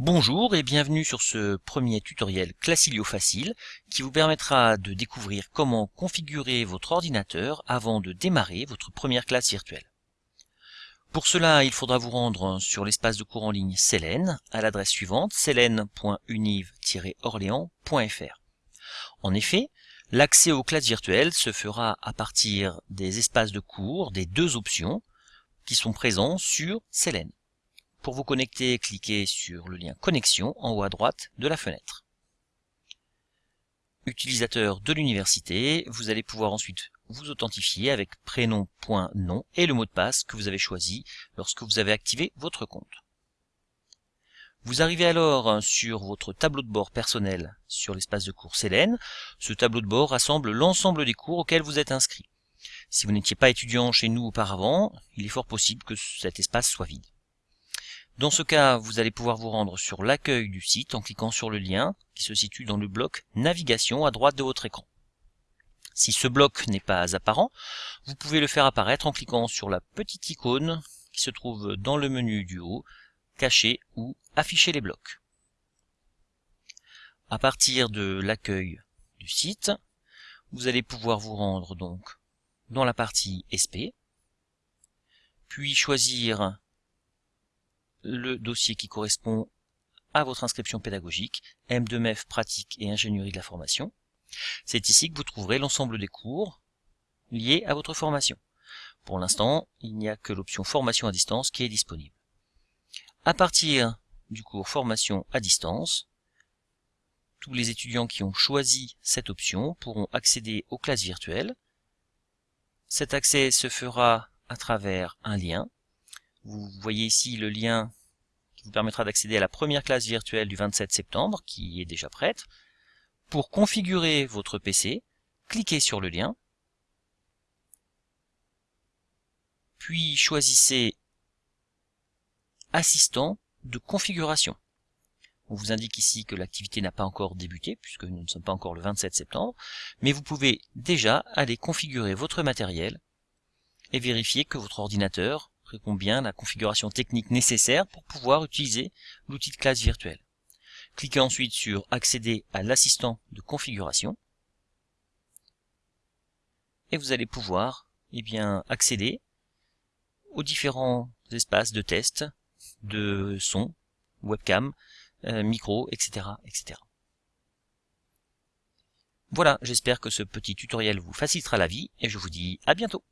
Bonjour et bienvenue sur ce premier tutoriel Classilio Facile qui vous permettra de découvrir comment configurer votre ordinateur avant de démarrer votre première classe virtuelle. Pour cela, il faudra vous rendre sur l'espace de cours en ligne Selene à l'adresse suivante selene.univ-orléans.fr. En effet, l'accès aux classes virtuelles se fera à partir des espaces de cours des deux options qui sont présents sur Selene. Pour vous connecter, cliquez sur le lien Connexion en haut à droite de la fenêtre. Utilisateur de l'université, vous allez pouvoir ensuite vous authentifier avec prénom.nom et le mot de passe que vous avez choisi lorsque vous avez activé votre compte. Vous arrivez alors sur votre tableau de bord personnel sur l'espace de cours Selene. Ce tableau de bord rassemble l'ensemble des cours auxquels vous êtes inscrit. Si vous n'étiez pas étudiant chez nous auparavant, il est fort possible que cet espace soit vide. Dans ce cas, vous allez pouvoir vous rendre sur l'accueil du site en cliquant sur le lien qui se situe dans le bloc Navigation à droite de votre écran. Si ce bloc n'est pas apparent, vous pouvez le faire apparaître en cliquant sur la petite icône qui se trouve dans le menu du haut, Cacher ou Afficher les blocs. À partir de l'accueil du site, vous allez pouvoir vous rendre donc dans la partie SP, puis choisir le dossier qui correspond à votre inscription pédagogique, M2MEF pratique et ingénierie de la formation. C'est ici que vous trouverez l'ensemble des cours liés à votre formation. Pour l'instant, il n'y a que l'option formation à distance qui est disponible. À partir du cours formation à distance, tous les étudiants qui ont choisi cette option pourront accéder aux classes virtuelles. Cet accès se fera à travers un lien vous voyez ici le lien qui vous permettra d'accéder à la première classe virtuelle du 27 septembre, qui est déjà prête. Pour configurer votre PC, cliquez sur le lien, puis choisissez Assistant de configuration. On vous indique ici que l'activité n'a pas encore débuté, puisque nous ne sommes pas encore le 27 septembre, mais vous pouvez déjà aller configurer votre matériel et vérifier que votre ordinateur répond bien la configuration technique nécessaire pour pouvoir utiliser l'outil de classe virtuelle. Cliquez ensuite sur accéder à l'assistant de configuration et vous allez pouvoir eh accéder aux différents espaces de test de son, webcam, euh, micro, etc., etc. Voilà, j'espère que ce petit tutoriel vous facilitera la vie et je vous dis à bientôt